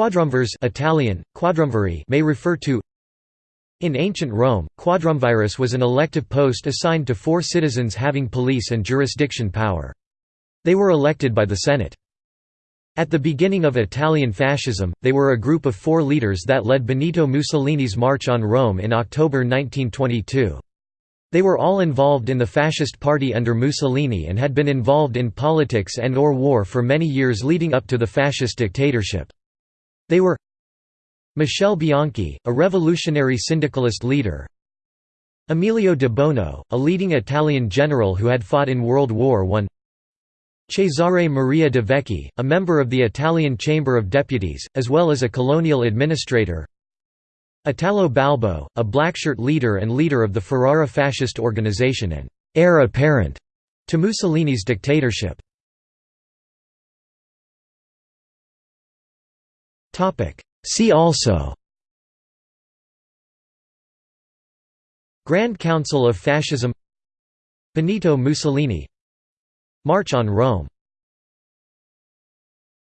Quadrumvirs Italian, quadrumviri may refer to In ancient Rome, quadrumvirus was an elective post assigned to four citizens having police and jurisdiction power. They were elected by the Senate. At the beginning of Italian fascism, they were a group of four leaders that led Benito Mussolini's March on Rome in October 1922. They were all involved in the fascist party under Mussolini and had been involved in politics and or war for many years leading up to the fascist dictatorship. They were Michele Bianchi, a revolutionary syndicalist leader. Emilio de Bono, a leading Italian general who had fought in World War I Cesare Maria de Vecchi, a member of the Italian Chamber of Deputies, as well as a colonial administrator. Italo Balbo, a blackshirt leader and leader of the Ferrara fascist organization and heir apparent to Mussolini's dictatorship. See also. Grand Council of Fascism. Benito Mussolini. March on Rome